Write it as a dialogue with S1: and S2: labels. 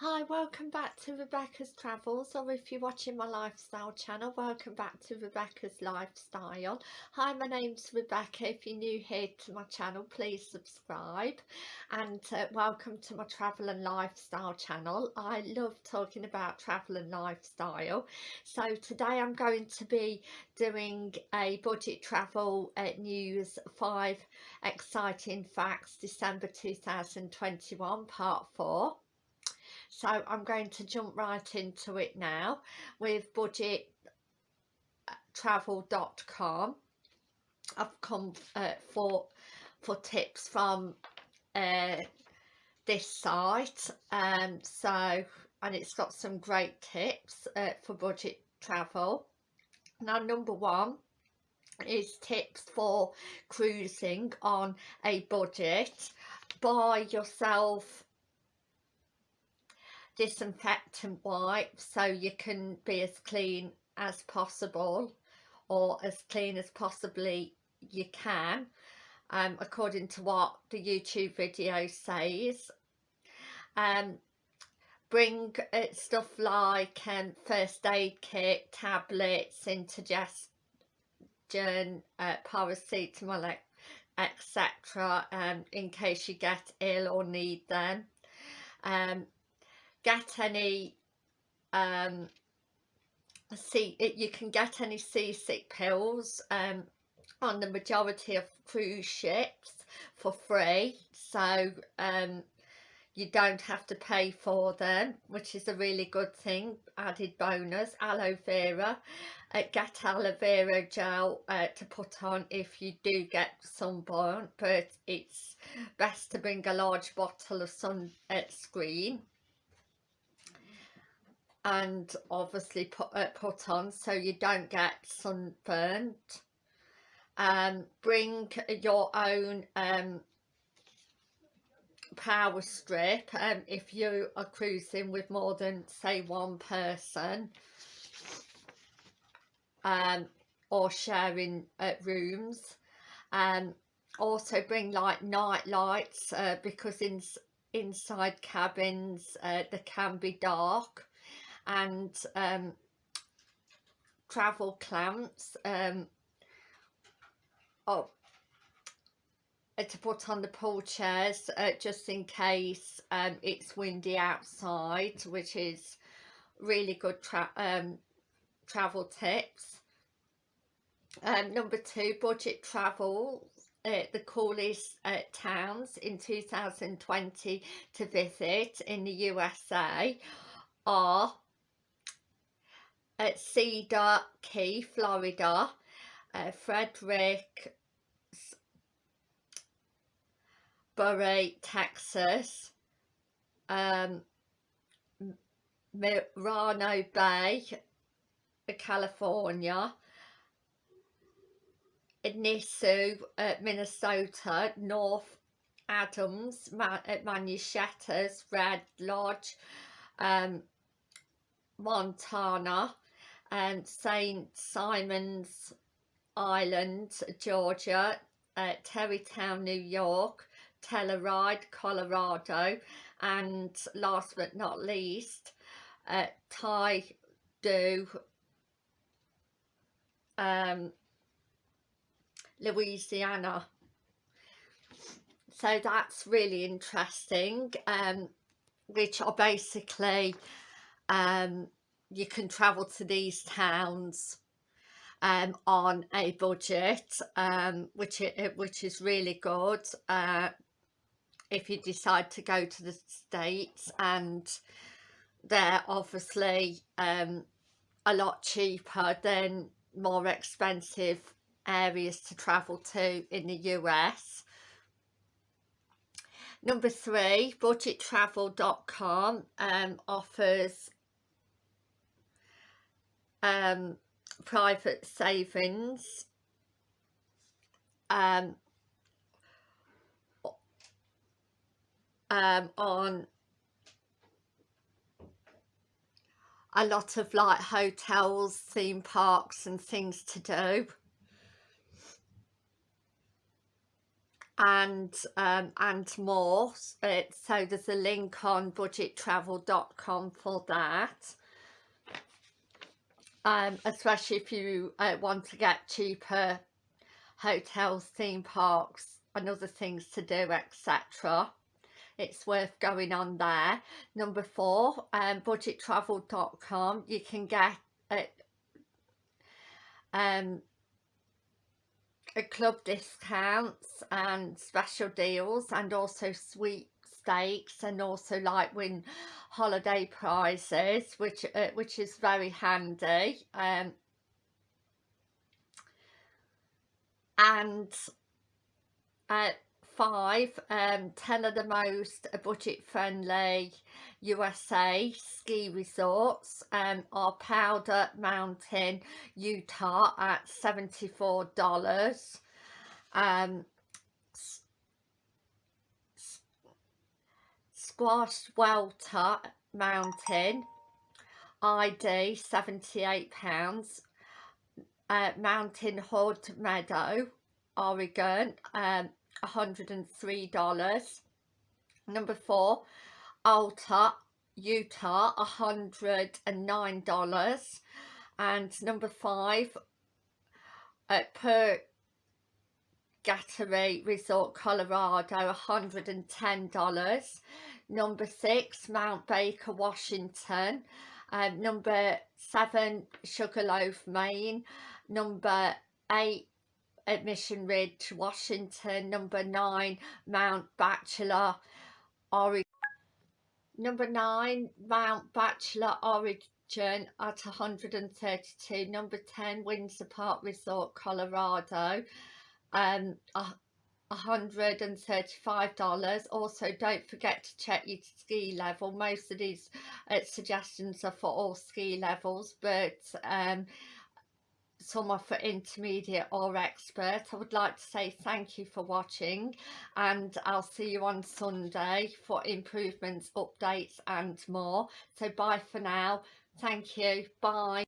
S1: Hi, welcome back to Rebecca's Travels, or if you're watching my lifestyle channel, welcome back to Rebecca's Lifestyle. Hi, my name's Rebecca. If you're new here to my channel, please subscribe. And uh, welcome to my travel and lifestyle channel. I love talking about travel and lifestyle. So today I'm going to be doing a budget travel uh, news 5 exciting facts December 2021 part 4 so I'm going to jump right into it now with budgettravel.com I've come uh, for for tips from uh, this site um, so and it's got some great tips uh, for budget travel. Now number one is tips for cruising on a budget. Buy yourself disinfectant wipes so you can be as clean as possible or as clean as possibly you can um, according to what the YouTube video says. Um, bring uh, stuff like um, first aid kit, tablets, indigestion, uh, paracetamol etc um, in case you get ill or need them. Um, get any um see you can get any seasick pills um on the majority of cruise ships for free. So um you don't have to pay for them which is a really good thing. Added bonus aloe vera. Uh, get aloe vera gel uh, to put on if you do get sunburn but it's best to bring a large bottle of sunscreen uh, and obviously put, uh, put on so you don't get sunburned. um, bring your own um, power strip. Um, if you are cruising with more than say one person um, or sharing uh, rooms. Um, also bring like night lights uh, because in inside cabins uh, they can be dark and um, travel clamps um, oh, to put on the pool chairs uh, just in case um, it's windy outside which is really good tra um, travel tips. Um, number two budget travel uh, the coolest uh, towns in 2020 to visit in the USA are at Cedar Key, Florida, uh, Frederick Bury, Texas, um, Morro Bay, California, Nisswa, uh, Minnesota, North Adams, Ma Manushettas, Red Lodge, um, Montana, and St Simon's Island, Georgia, uh, Tarrytown, New York, Telluride, Colorado, and last but not least, uh, Tai Do, um, Louisiana. So that's really interesting, um, which are basically um, you can travel to these towns um, on a budget, um, which it, which is really good uh, if you decide to go to the States and they're obviously um, a lot cheaper than more expensive areas to travel to in the US. Number three, budgettravel.com um, offers um, private savings um, um, on a lot of like hotels, theme parks and things to do. and um, and more it, so there's a link on budgettravel.com for that um, especially if you uh, want to get cheaper hotels theme parks and other things to do etc it's worth going on there. Number four um, budgettravel.com you can get it um a club discounts and special deals and also and also like win holiday prizes which uh, which is very handy um, and uh, five um, 10 of the most budget friendly USA ski resorts um, are Powder Mountain Utah at $74 um, Squash Welter Mountain. ID 78 pounds. Uh, Mountain Hood Meadow Oregon um, $103 number four Alta Utah $109 and number five at per Gattery Resort Colorado $110 number six Mount Baker Washington um, number seven Sugarloaf Maine number eight at Mission Ridge, Washington. Number nine, Mount Bachelor, Oregon. Number nine, Mount Bachelor, Oregon at 132. Number 10, Winter Park Resort, Colorado. Um, $135 also don't forget to check your ski level. Most of these uh, suggestions are for all ski levels but um some are for intermediate or expert. I would like to say thank you for watching and I'll see you on Sunday for improvements updates and more. So bye for now. Thank you. Bye